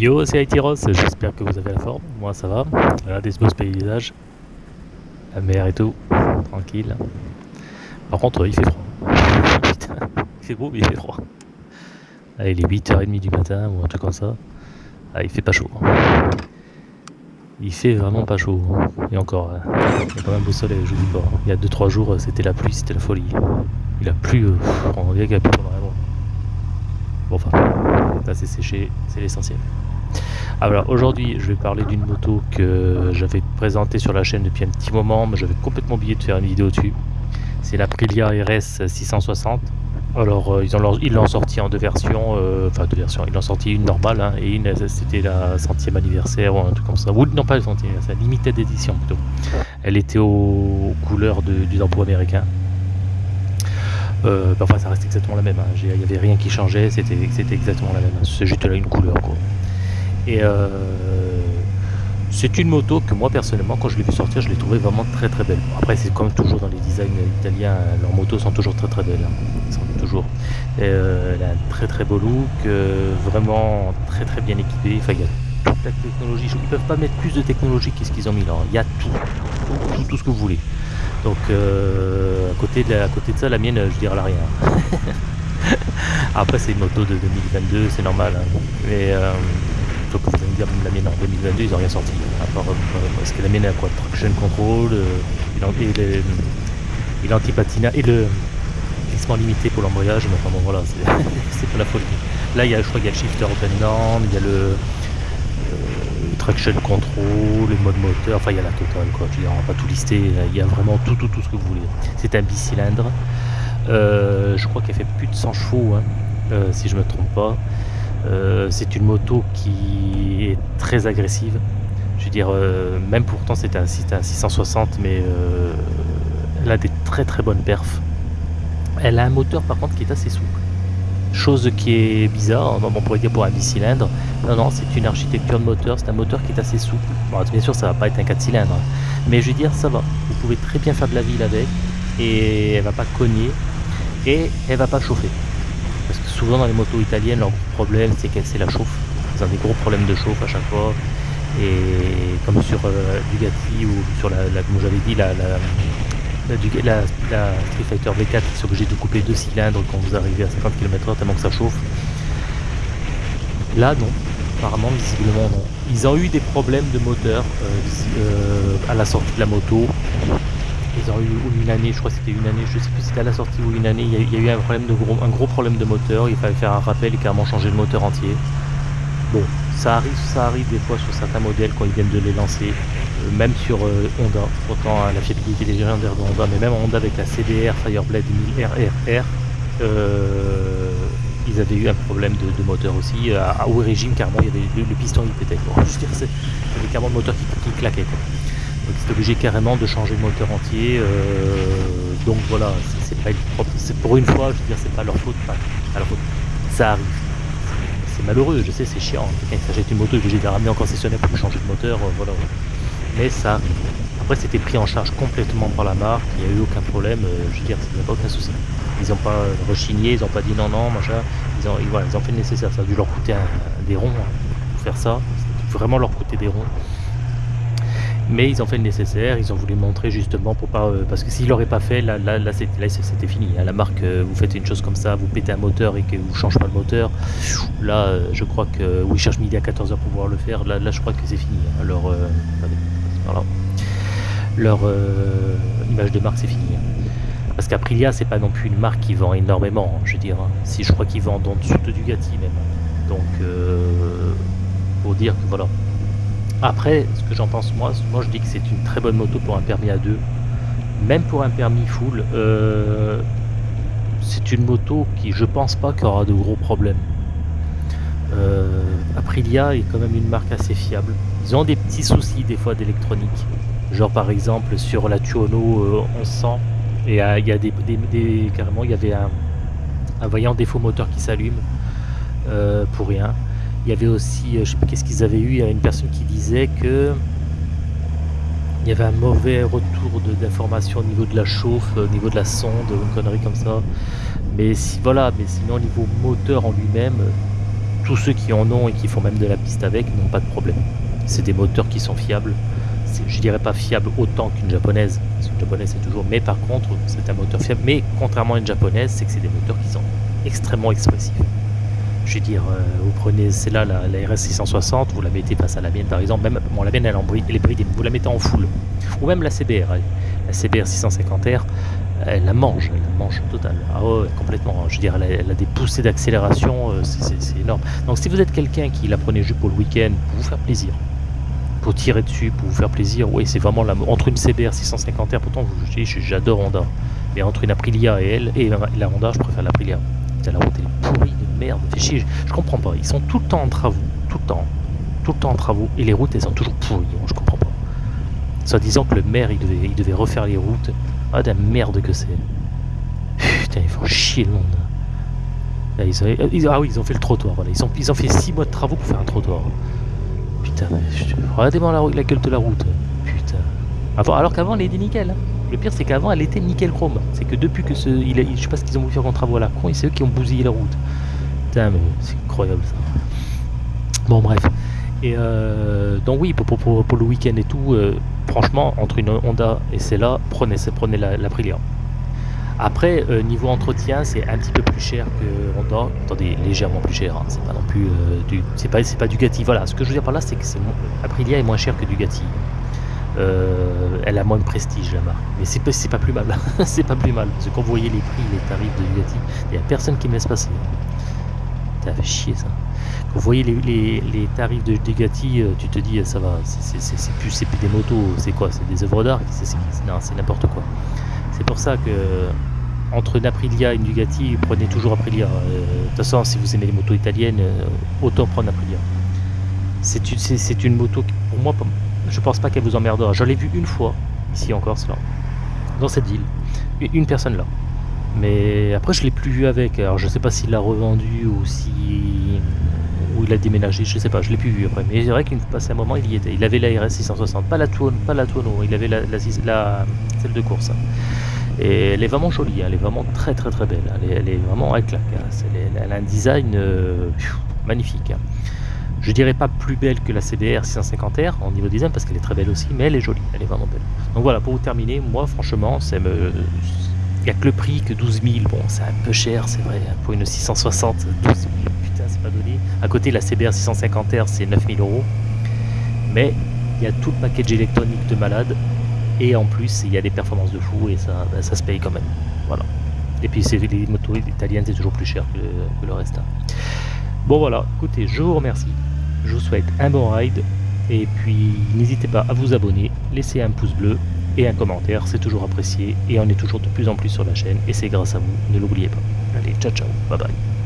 Yo, c'est Aitiros, j'espère que vous avez la forme. Moi, ça va. Regardez ce beau paysage. La mer et tout. Tranquille. Par contre, il fait froid. Putain, il fait beau, mais il fait froid. Il est 8h30 du matin ou un truc comme ça. Ah, il fait pas chaud. Il fait vraiment pas chaud. Et encore, hein. il y a quand même beau soleil, je vous dis pas. Il y a 2-3 jours, c'était la pluie, c'était la folie. Il a plu, euh, on dirait qu'il a pendant un. Bon, enfin, là c'est séché, c'est l'essentiel. Alors aujourd'hui, je vais parler d'une moto que j'avais présentée sur la chaîne depuis un petit moment, mais j'avais complètement oublié de faire une vidéo dessus. C'est la l'Aprilia RS 660. Alors euh, ils l'ont sorti en deux versions, euh, enfin deux versions, ils l'ont sorti une normale hein, et une c'était la centième anniversaire ou un truc comme ça. Ou non pas la centième, la limited édition plutôt. Elle était aux couleurs du drapeau américain. Euh, enfin ça reste exactement la même, hein. il n'y avait rien qui changeait, c'était exactement la même, c'est juste là une couleur quoi. Et euh, c'est une moto que moi personnellement quand je l'ai vu sortir je l'ai trouvé vraiment très très belle. Après c'est comme toujours dans les designs italiens, leurs motos sont toujours très très belles. Hein. toujours. Euh, elle a un très très beau look, euh, vraiment très très bien équipé. Enfin il y a toute la technologie. Ils peuvent pas mettre plus de technologie qu'est-ce qu'ils ont mis là. Il y a tout, tout, ce que vous voulez. Donc à, côté de à côté de ça la mienne je dirais la rien. Après c'est une moto de 2022, c'est normal. Hein. Mais faut que vous allez me dire, la mienne en 2022, ils n'ont rien sorti. À part, euh, parce que la mienne a quoi Traction control, euh, et l'anti-patina, et le glissement limité pour l'embrayage, mais enfin bon voilà, c'est pas la folie. Là, il y a, je crois qu'il y a le shifter open down, il y a le, euh, traction control, le mode moteur, enfin il y a la totale quoi, je veux dire, on va pas tout lister, il y a vraiment tout, tout, tout ce que vous voulez. C'est un bicylindre, je crois qu'elle fait plus de 100 chevaux, hein, si je me trompe pas. Euh, c'est une moto qui est très agressive. Je veux dire, euh, même pourtant c'était un, un 660, mais euh, elle a des très très bonnes perfs. Elle a un moteur par contre qui est assez souple. Chose qui est bizarre, on pourrait dire pour un bicylindre. Non, non, c'est une architecture de moteur, c'est un moteur qui est assez souple. Bien sûr, ça va pas être un 4 cylindres, hein. mais je veux dire, ça va. Vous pouvez très bien faire de la ville avec, et elle va pas cogner, et elle va pas chauffer. Que souvent dans les motos italiennes, leur problème c'est qu'elle c'est la chauffe. Ils ont des gros problèmes de chauffe à chaque fois. Et comme sur euh, ou sur la, comme j'avais dit, la, la, Street Fighter V4 qui sont obligés de couper deux cylindres quand vous arrivez à 50 km/h tellement que ça chauffe. Là non, apparemment visiblement non. Ils ont eu des problèmes de moteur euh, euh, à la sortie de la moto ont eu une année, je crois que c'était une année, je sais plus c'était à la sortie ou une année, il y, a, eu un, problème de gros, un gros problème de moteur, il fallait faire un rappel et carrément changer le moteur entier. Bon, ça arrive, ça arrive des fois sur certains modèles quand ils viennent de les lancer, euh, même sur euh, Honda, autant la fiabilité légendaire de Honda, mais même Honda avec la CDR Fireblade 1000 RRR, euh, ils avaient eu un problème de, moteur aussi. À, haut régime, carrément, il y avait le, piston il pétait. Quoi. Je veux dire, il y avait carrément le moteur qui, claquait. Donc c'est obligé carrément de changer le moteur entier. Euh, donc voilà, c'est pas c'est pour une fois, je veux dire, c'est pas leur faute. Enfin, Ça arrive. C'est malheureux, je sais, c'est chiant. Quelqu'un qui s'achète une moto est obligé de la ramener en concessionnaire pour changer de moteur, euh, voilà. Mais ça Après c'était pris en charge complètement par la marque, il n'y a eu aucun problème, euh, je veux dire, il n'y a pas aucun souci. Ils n'ont pas rechigné, ils n'ont pas dit non, non, machin. Ils ont, voilà, ils ont fait le nécessaire, ça a dû leur coûter des ronds hein, pour faire ça. vraiment leur coûter des ronds mais ils ont fait le nécessaire, ils ont voulu montrer justement pour pas euh, parce que s'ils l'auraient pas fait là là, c'était fini hein. la marque euh, vous faites une chose comme ça vous pétez un moteur et que vous changez pas le moteur là euh, je crois que oui cherche midi à 14h pour pouvoir le faire là, là je crois que c'est fini hein. leur leur image de marque c'est fini hein. parce qu'Aprilia c'est pas non plus une marque qui vend énormément je veux dire si je crois qu'ils vendent en dessous de Dugati même donc pour dire que voilà après, ce que j'en pense moi, moi je dis que c'est une très bonne moto pour un permis à deux. Même pour un permis full, euh, c'est une moto qui je pense pas qu'il aura de gros problèmes. Euh, Aprilia est quand même une marque assez fiable. Ils ont des petits soucis des fois d'électronique. Genre par exemple sur la Tuono 1100, et il y a des, il y avait un, voyant défaut moteur qui s'allume euh, pour rien. Il y avait aussi, euh, je sais pas qu'est-ce qu'ils avaient eu, il y a une personne qui disait que il y avait un mauvais retour d'informations au niveau de la chauffe, au niveau de la sonde, une connerie comme ça. Mais si voilà, mais sinon au niveau moteur en lui-même, tous ceux qui en ont et qui font même de la piste avec n'ont pas de problème. C'est des moteurs qui sont fiables. Je dirais pas fiable autant qu'une japonaise, parce qu'une japonaise c'est toujours. Mais par contre, c'est un moteur fiable. Mais contrairement à une japonaise, c'est que c'est des moteurs qui sont extrêmement expressifs. Je veux dire, euh, vous prenez celle-là, la, RS 660, vous la mettez face à la mienne par exemple, même bon, la mienne elle, est bridée, vous la mettez en full, ou même la CBR, la CBR 650R, elle la mange, elle la mange total. Ah ouais, complètement. Je veux dire, elle a, des poussées d'accélération, euh, c'est énorme. Donc si vous êtes quelqu'un qui la prenait juste pour le week-end, pour vous faire plaisir, pour tirer dessus, pour vous faire plaisir, oui, c'est vraiment la, entre une CBR 650R, pourtant j'adore Honda, mais entre une Aprilia et elle, et la, Honda, je préfère l'Aprilia. La route merde, fait chier, je, comprends pas. Ils sont tout le temps en travaux, tout le temps, tout le temps en travaux, et les routes elles sont toujours pourries, je comprends pas. Soit disant que le maire il devait, il devait refaire les routes, ah, de la merde que c'est. Putain, ils font chier le monde. Ils ah oui, ils ont fait le trottoir. Voilà. Ils, ont, ils ont fait 6 mois de travaux pour faire un trottoir. Putain, regardez-moi la, la, gueule de la route. Putain. Avant, alors qu'avant, elle était nickel. Hein. Le pire, c'est qu'avant, elle était nickel chrome. C'est que depuis que ce. Je sais pas ce qu'ils ont voulu faire comme travaux à la con, c'est eux qui ont bousillé la route. Putain, mais c'est incroyable ça. Bon, bref. Et euh, donc, oui, pour, le week-end et tout, euh, franchement, entre une Honda et celle-là, prenez, prenez la, la Après, euh, niveau entretien, c'est un petit peu plus cher que Honda. Attendez, légèrement plus cher. Hein. C'est pas non plus du, c'est pas, pas. Voilà. Ce que je veux dire par là, c'est que c'est, Aprilia est moins cher que Ducati. Euh, elle a moins de prestige la marque, mais c'est, c'est pas plus mal. c'est pas plus mal. Parce que quand vous voyez les prix, les tarifs de Ducati, il n'y a personne qui me laisse passer. Ça fait chier ça. Vous voyez les, tarifs de Degati, euh, tu te dis ça va, c'est plus, plus des motos, c'est quoi C'est des œuvres d'art c'est n'importe quoi. C'est pour ça que entre une Aprilia et une Dugati, prenez toujours Aprilia. Euh, de toute façon, si vous aimez les motos italiennes, euh, autant prendre Aprilia. C'est une moto qui, pour moi, je pense pas qu'elle vous emmerdera. Je l'ai vue une fois, ici en Corse, là, dans cette ville. Une personne là. Mais après, je l'ai plus vu avec. Alors, je sais pas s'il l'a revendu ou si il a déménagé, je sais pas, je l'ai plus vu après. Mais c'est vrai qu'il passait un moment, il y était. Il avait la RS 660, pas la Tuono, pas la il avait la, celle de course. Et elle est vraiment jolie, hein. elle est vraiment très très très belle. Elle est, vraiment à claque. Hein. Elle, a un design euh, magnifique. Hein. Je dirais pas plus belle que la CBR 650R en niveau design parce qu'elle est très belle aussi, mais elle est jolie, elle est vraiment belle. Donc voilà, pour vous terminer, moi franchement, c'est me il n'y a que le prix que 12 000. Bon, c'est un peu cher, c'est vrai. Pour une 660, 12 000, putain, c'est pas donné. À côté, la CBR 650R, c'est 9 000 euros. Mais il y a tout le package électronique de malade. Et en plus, il y a des performances de fou et ça, ben, ça se paye quand même. Voilà. Et puis, les motos italiennes, c'est toujours plus cher que, le reste. Hein. Bon, voilà. Écoutez, je vous remercie. Je vous souhaite un bon ride. Et puis, n'hésitez pas à vous abonner, laisser un pouce bleu et un commentaire, c'est toujours apprécié et on est toujours de plus en plus sur la chaîne et c'est grâce à vous, ne l'oubliez pas. Allez, ciao ciao, bye bye.